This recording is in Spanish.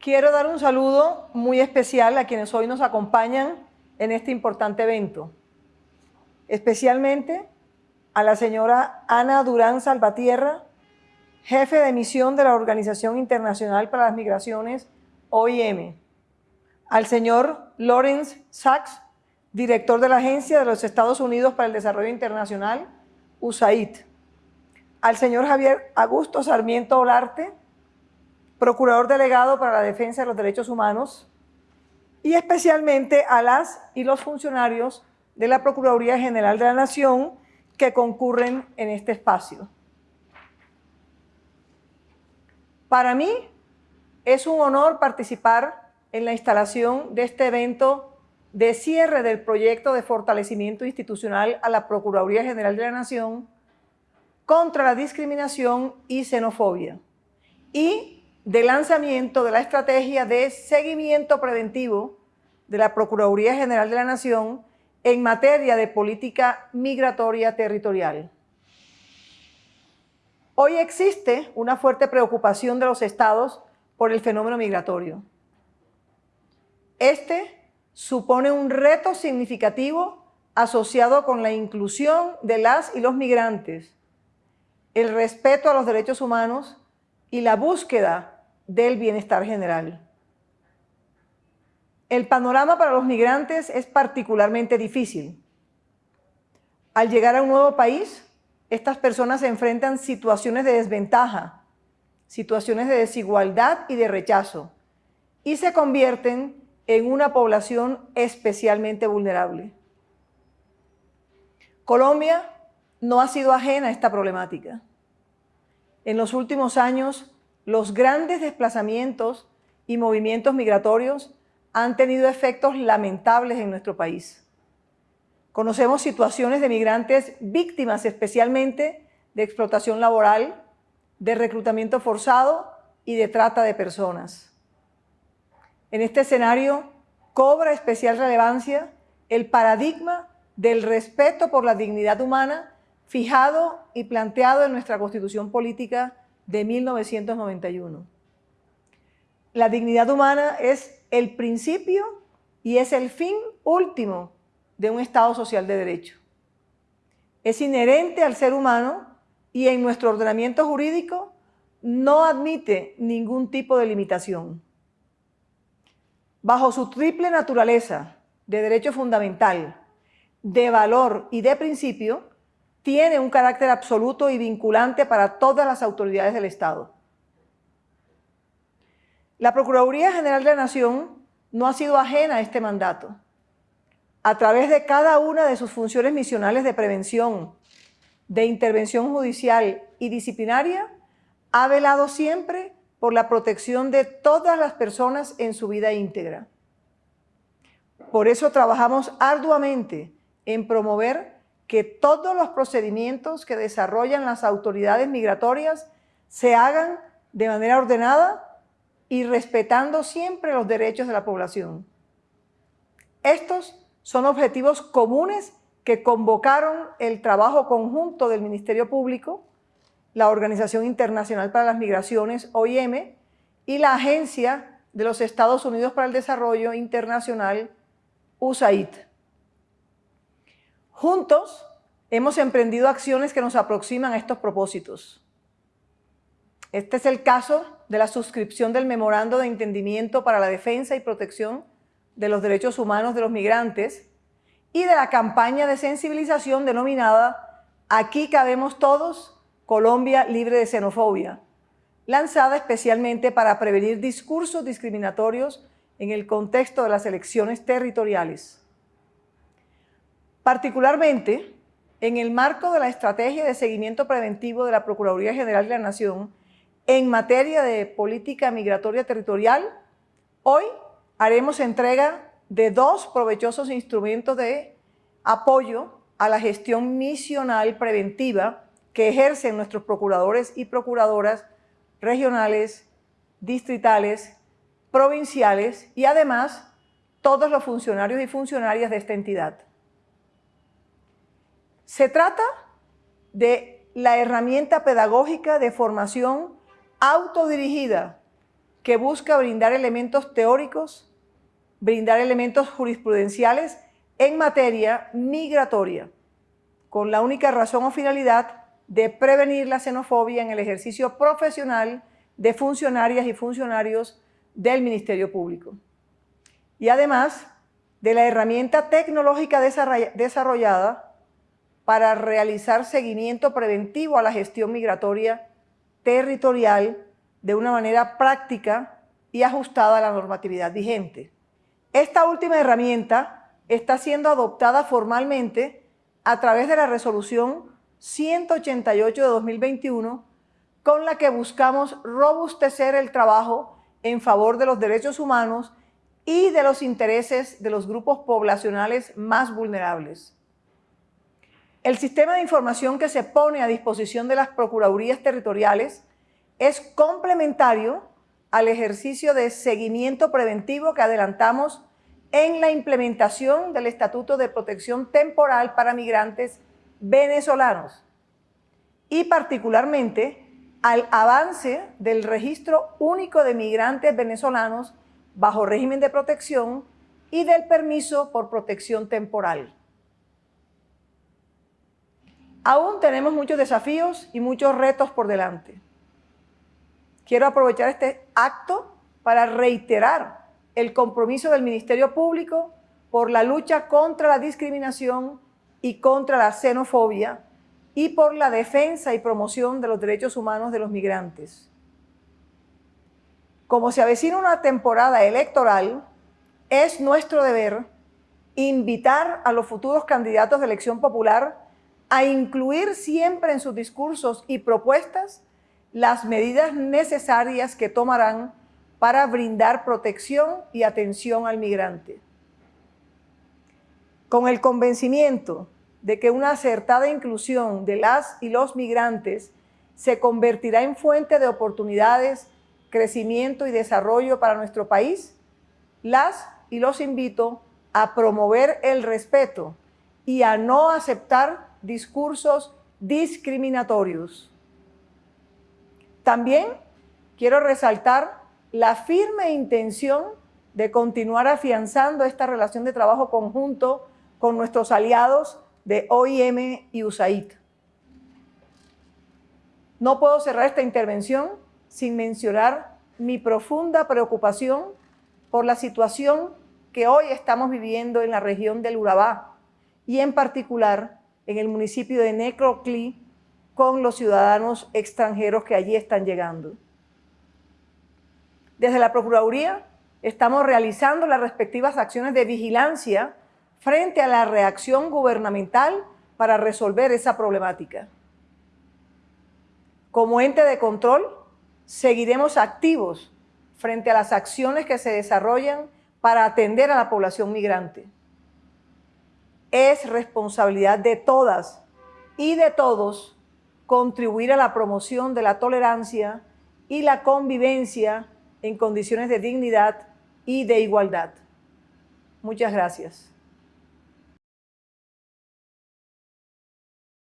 Quiero dar un saludo muy especial a quienes hoy nos acompañan en este importante evento, especialmente a la señora Ana Durán Salvatierra, jefe de misión de la Organización Internacional para las Migraciones, OIM, al señor Lawrence Sachs, director de la Agencia de los Estados Unidos para el Desarrollo Internacional, USAID, al señor Javier Augusto Sarmiento Olarte, procurador delegado para la defensa de los derechos humanos, y especialmente a las y los funcionarios de la Procuraduría General de la Nación que concurren en este espacio. Para mí es un honor participar en la instalación de este evento de cierre del proyecto de fortalecimiento institucional a la Procuraduría General de la Nación contra la discriminación y xenofobia y de lanzamiento de la estrategia de seguimiento preventivo de la Procuraduría General de la Nación en materia de política migratoria territorial. Hoy existe una fuerte preocupación de los estados por el fenómeno migratorio. Este supone un reto significativo asociado con la inclusión de las y los migrantes, el respeto a los derechos humanos y la búsqueda del bienestar general. El panorama para los migrantes es particularmente difícil. Al llegar a un nuevo país, estas personas se enfrentan situaciones de desventaja, situaciones de desigualdad y de rechazo, y se convierten en una población especialmente vulnerable. Colombia no ha sido ajena a esta problemática. En los últimos años, los grandes desplazamientos y movimientos migratorios han tenido efectos lamentables en nuestro país. Conocemos situaciones de migrantes víctimas especialmente de explotación laboral, de reclutamiento forzado y de trata de personas. En este escenario cobra especial relevancia el paradigma del respeto por la dignidad humana fijado y planteado en nuestra Constitución Política de 1991. La dignidad humana es el principio y es el fin último de un Estado social de derecho. Es inherente al ser humano y en nuestro ordenamiento jurídico no admite ningún tipo de limitación. Bajo su triple naturaleza de derecho fundamental, de valor y de principio, tiene un carácter absoluto y vinculante para todas las autoridades del Estado. La Procuraduría General de la Nación no ha sido ajena a este mandato. A través de cada una de sus funciones misionales de prevención, de intervención judicial y disciplinaria, ha velado siempre por la protección de todas las personas en su vida íntegra. Por eso trabajamos arduamente en promover que todos los procedimientos que desarrollan las autoridades migratorias se hagan de manera ordenada y respetando siempre los derechos de la población. Estos son objetivos comunes que convocaron el trabajo conjunto del Ministerio Público, la Organización Internacional para las Migraciones, OIM, y la Agencia de los Estados Unidos para el Desarrollo Internacional, USAID. Juntos hemos emprendido acciones que nos aproximan a estos propósitos. Este es el caso de la suscripción del Memorando de Entendimiento para la Defensa y Protección de los Derechos Humanos de los Migrantes y de la campaña de sensibilización denominada Aquí cabemos todos, Colombia libre de xenofobia, lanzada especialmente para prevenir discursos discriminatorios en el contexto de las elecciones territoriales. Particularmente, en el marco de la estrategia de seguimiento preventivo de la Procuraduría General de la Nación en materia de política migratoria territorial, hoy haremos entrega de dos provechosos instrumentos de apoyo a la gestión misional preventiva que ejercen nuestros procuradores y procuradoras regionales, distritales, provinciales y además todos los funcionarios y funcionarias de esta entidad. Se trata de la herramienta pedagógica de formación autodirigida que busca brindar elementos teóricos, brindar elementos jurisprudenciales en materia migratoria, con la única razón o finalidad de prevenir la xenofobia en el ejercicio profesional de funcionarias y funcionarios del Ministerio Público. Y además de la herramienta tecnológica desarrollada para realizar seguimiento preventivo a la gestión migratoria territorial de una manera práctica y ajustada a la normatividad vigente. Esta última herramienta está siendo adoptada formalmente a través de la resolución 188 de 2021 con la que buscamos robustecer el trabajo en favor de los derechos humanos y de los intereses de los grupos poblacionales más vulnerables. El sistema de información que se pone a disposición de las Procuradurías Territoriales es complementario al ejercicio de seguimiento preventivo que adelantamos en la implementación del Estatuto de Protección Temporal para Migrantes Venezolanos y particularmente al avance del registro único de migrantes venezolanos bajo régimen de protección y del permiso por protección temporal. Aún tenemos muchos desafíos y muchos retos por delante. Quiero aprovechar este acto para reiterar el compromiso del Ministerio Público por la lucha contra la discriminación y contra la xenofobia y por la defensa y promoción de los derechos humanos de los migrantes. Como se avecina una temporada electoral, es nuestro deber invitar a los futuros candidatos de elección popular a incluir siempre en sus discursos y propuestas las medidas necesarias que tomarán para brindar protección y atención al migrante. Con el convencimiento de que una acertada inclusión de las y los migrantes se convertirá en fuente de oportunidades, crecimiento y desarrollo para nuestro país, las y los invito a promover el respeto y a no aceptar discursos discriminatorios. También quiero resaltar la firme intención de continuar afianzando esta relación de trabajo conjunto con nuestros aliados de OIM y USAID. No puedo cerrar esta intervención sin mencionar mi profunda preocupación por la situación que hoy estamos viviendo en la región del Urabá y en particular en el municipio de Necroclí con los ciudadanos extranjeros que allí están llegando. Desde la Procuraduría estamos realizando las respectivas acciones de vigilancia frente a la reacción gubernamental para resolver esa problemática. Como ente de control, seguiremos activos frente a las acciones que se desarrollan para atender a la población migrante. Es responsabilidad de todas y de todos contribuir a la promoción de la tolerancia y la convivencia en condiciones de dignidad y de igualdad. Muchas gracias.